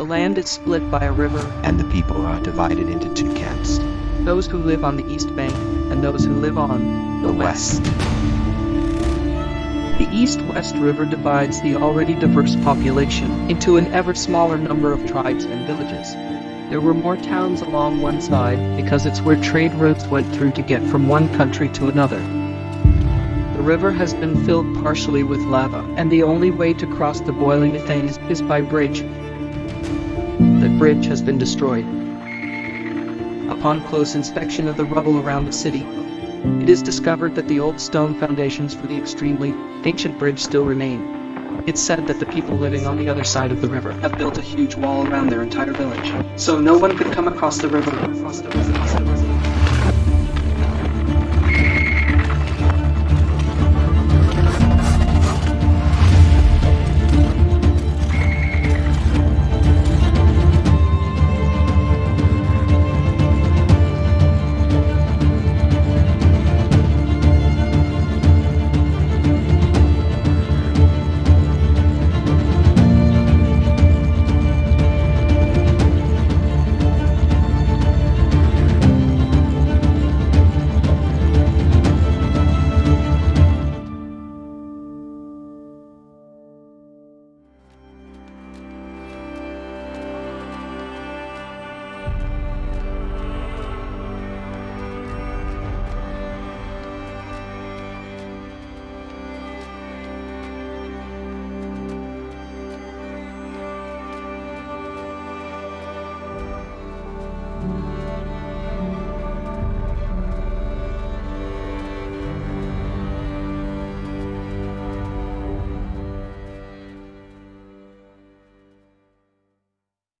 The land is split by a river, and the people are divided into two camps. those who live on the east bank and those who live on The west. The east-west river divides the already diverse population into an ever smaller number of tribes and villages. There were more towns along one side because it's where trade routes went through to get from one country to another. The river has been filled partially with lava, and the only way to cross the boiling methane is, is by bridge. The bridge has been destroyed. Upon close inspection of the rubble around the city, it is discovered that the old stone foundations for the extremely ancient bridge still remain. It's said that the people living on the other side of the river have built a huge wall around their entire village, so no one could come across the river.